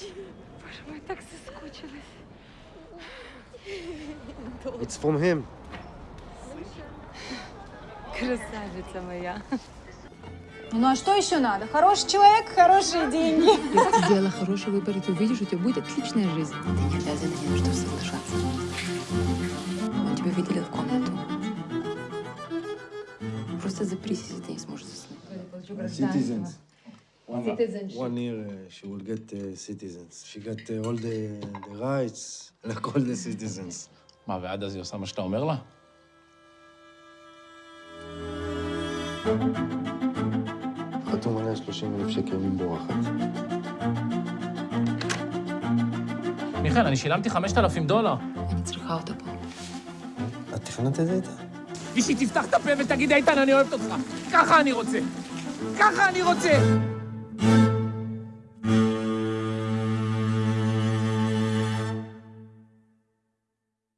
Боже мой, так соскучилась. It's from him. Красавица моя. Ну а что еще надо? Хороший человек, хорошие деньги. Если ты сделала хороший выбор, и ты увидишь, у тебя будет отличная жизнь. Ты не обязана ни на что соглашаться. Он тебя выделил в комнату. Просто запрись, если ты не сможешь заснуть. Citizens. One, one year uh, she will get uh, citizens. She got uh, all the, the rights, like all the citizens. מה, ועד אז היא עושה מה שאתה אומר לה? חתום עליה 30 אלף שקל מבורחת. מיכאל, אני שילמתי 5,000 דולר. אני צריכה אותה פה. את תכננת את זה איתה? ושהיא תפתח את הפה ותגיד, איתן, אני אוהבת אותך. ככה אני רוצה. ככה אני רוצה.